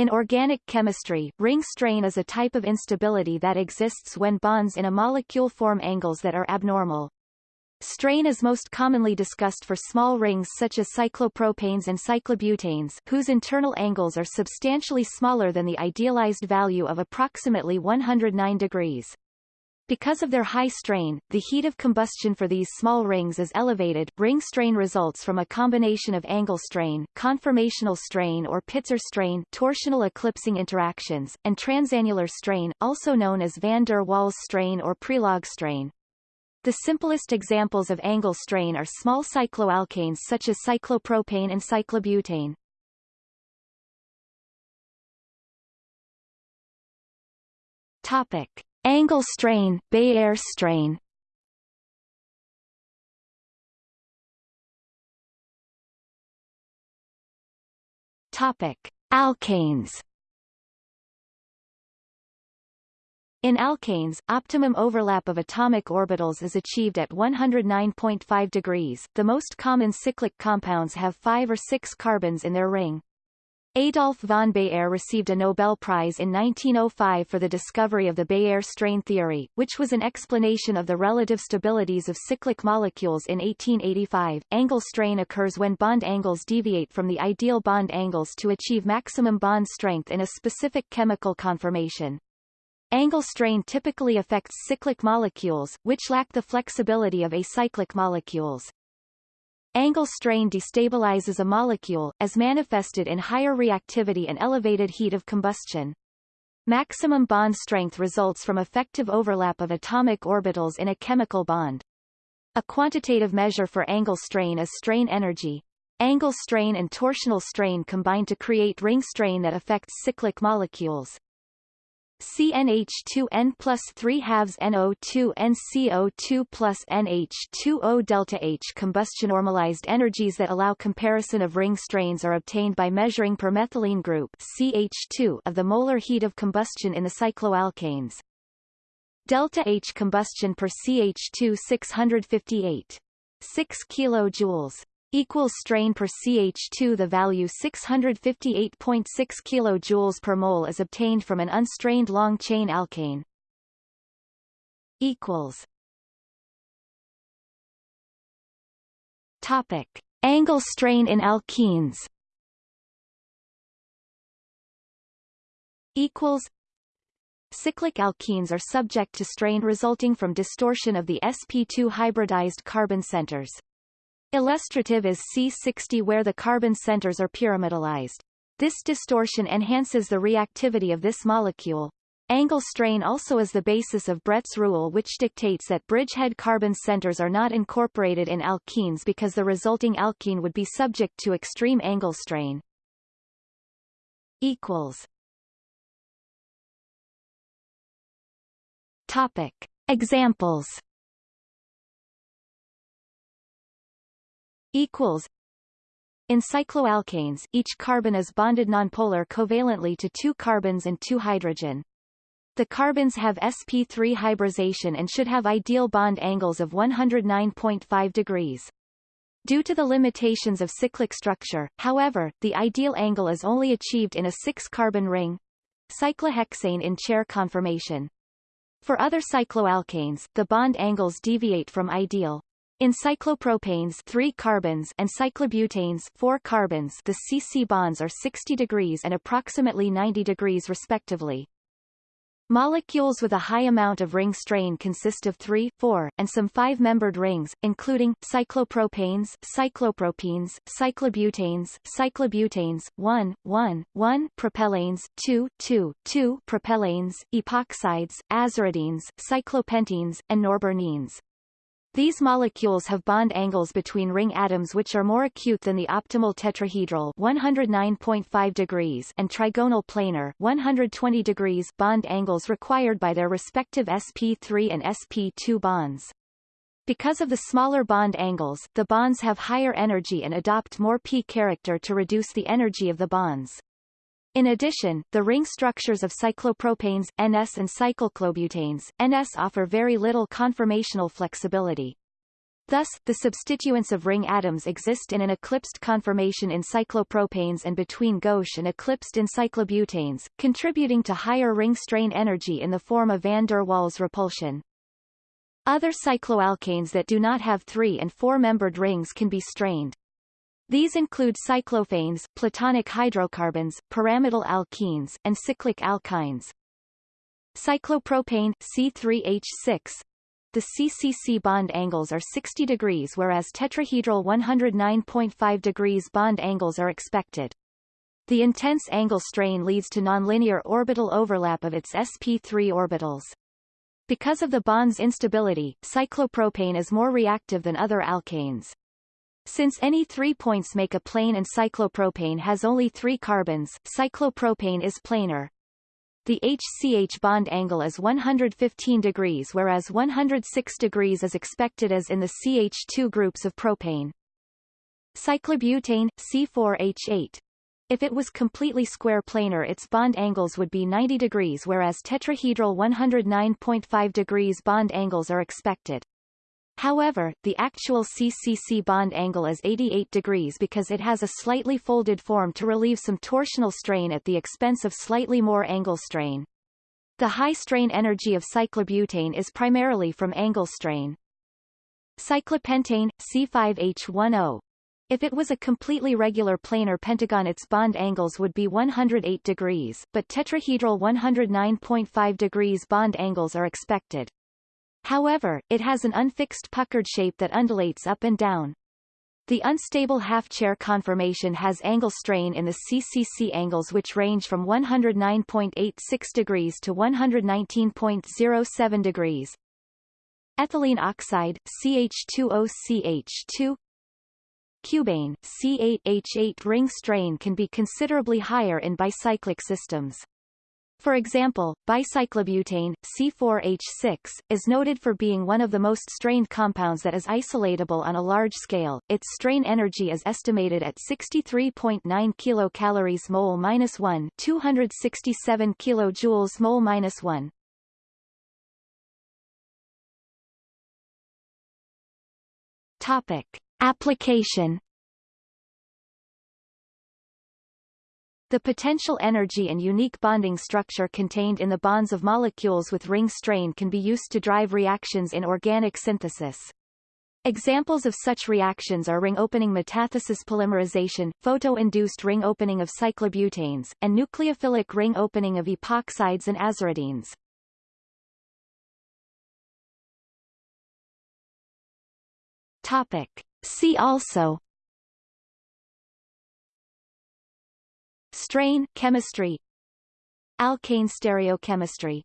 In organic chemistry, ring strain is a type of instability that exists when bonds in a molecule form angles that are abnormal. Strain is most commonly discussed for small rings such as cyclopropanes and cyclobutanes whose internal angles are substantially smaller than the idealized value of approximately 109 degrees. Because of their high strain, the heat of combustion for these small rings is elevated. Ring strain results from a combination of angle strain, conformational strain or Pitzer strain, torsional eclipsing interactions, and transannular strain, also known as van der Waals strain or Prelog strain. The simplest examples of angle strain are small cycloalkanes such as cyclopropane and cyclobutane. Topic. Angle strain, Baeyer strain Topic: Alkanes. In alkanes, optimum overlap of atomic orbitals is achieved at 109.5 degrees. The most common cyclic compounds have 5 or 6 carbons in their ring. Adolf von Baeyer received a Nobel Prize in 1905 for the discovery of the Baeyer strain theory, which was an explanation of the relative stabilities of cyclic molecules in 1885. Angle strain occurs when bond angles deviate from the ideal bond angles to achieve maximum bond strength in a specific chemical conformation. Angle strain typically affects cyclic molecules, which lack the flexibility of acyclic molecules. Angle strain destabilizes a molecule, as manifested in higher reactivity and elevated heat of combustion. Maximum bond strength results from effective overlap of atomic orbitals in a chemical bond. A quantitative measure for angle strain is strain energy. Angle strain and torsional strain combine to create ring strain that affects cyclic molecules. CnH2n plus 3 halves NO2 NCO2 plus NH2O delta H combustion normalized energies that allow comparison of ring strains are obtained by measuring per methylene group CH2 of the molar heat of combustion in the cycloalkanes. Delta H combustion per CH2 658 6 kilojoules equals strain per CH2 the value 658.6 kJ per mole is obtained from an unstrained long chain alkane equals topic angle strain in alkenes equals Cyclic alkenes are subject to strain resulting from distortion of the sp2 hybridized carbon centers. Illustrative is C60 where the carbon centers are pyramidalized. This distortion enhances the reactivity of this molecule. Angle strain also is the basis of Bredt's rule which dictates that bridgehead carbon centers are not incorporated in alkenes because the resulting alkene would be subject to extreme angle strain. Equals. Topic. Examples equals in cycloalkanes, each carbon is bonded nonpolar covalently to two carbons and two hydrogen. The carbons have sp3 hybridization and should have ideal bond angles of 109.5 degrees. Due to the limitations of cyclic structure, however, the ideal angle is only achieved in a six-carbon ring cyclohexane in chair conformation. For other cycloalkanes, the bond angles deviate from ideal. In cyclopropanes 3 carbons and cyclobutanes 4 carbons the CC bonds are 60 degrees and approximately 90 degrees respectively. Molecules with a high amount of ring strain consist of 3, 4, and some 5-membered rings, including, cyclopropanes, cyclopropenes, cyclobutenes, cyclobutanes, 1, 1, 1, propellanes, 2, 2, 2, propellanes, epoxides, aziridines, cyclopentenes, and norbornenes. These molecules have bond angles between ring atoms which are more acute than the optimal tetrahedral 109.5 degrees and trigonal planar 120 degrees bond angles required by their respective sp3 and sp2 bonds. Because of the smaller bond angles, the bonds have higher energy and adopt more p character to reduce the energy of the bonds. In addition, the ring structures of cyclopropanes, NS and cycloclobutanes, NS offer very little conformational flexibility. Thus, the substituents of ring atoms exist in an eclipsed conformation in cyclopropanes and between gauche and eclipsed in cyclobutanes, contributing to higher ring strain energy in the form of van der Waals repulsion. Other cycloalkanes that do not have three- and four-membered rings can be strained. These include cyclophanes, platonic hydrocarbons, pyramidal alkenes, and cyclic alkynes. Cyclopropane C3H6 the CCC bond angles are 60 degrees whereas tetrahedral 109.5 degrees bond angles are expected. The intense angle strain leads to nonlinear orbital overlap of its sp3 orbitals. Because of the bond's instability, cyclopropane is more reactive than other alkanes. Since any three points make a plane and cyclopropane has only three carbons, cyclopropane is planar. The HCH bond angle is 115 degrees whereas 106 degrees is expected as in the CH2 groups of propane. Cyclobutane, C4H8. If it was completely square planar its bond angles would be 90 degrees whereas tetrahedral 109.5 degrees bond angles are expected. However, the actual CCC bond angle is 88 degrees because it has a slightly folded form to relieve some torsional strain at the expense of slightly more angle strain. The high strain energy of cyclobutane is primarily from angle strain. Cyclopentane, C5H10. If it was a completely regular planar pentagon its bond angles would be 108 degrees, but tetrahedral 109.5 degrees bond angles are expected. However, it has an unfixed puckered shape that undulates up and down. The unstable half-chair conformation has angle strain in the CCC angles which range from 109.86 degrees to 119.07 degrees. Ethylene oxide, CH2OCH2 Cubane, C8H8 ring strain can be considerably higher in bicyclic systems. For example, bicyclobutane, C4H6, is noted for being one of the most strained compounds that is isolatable on a large scale. Its strain energy is estimated at 63.9 kilocalories mole minus 1, 267 kilojoules mole minus 1. Topic: Application The potential energy and unique bonding structure contained in the bonds of molecules with ring strain can be used to drive reactions in organic synthesis. Examples of such reactions are ring opening metathesis polymerization, photo-induced ring opening of cyclobutanes, and nucleophilic ring opening of epoxides and aziridines. Topic. See also Strain chemistry. Alkane stereochemistry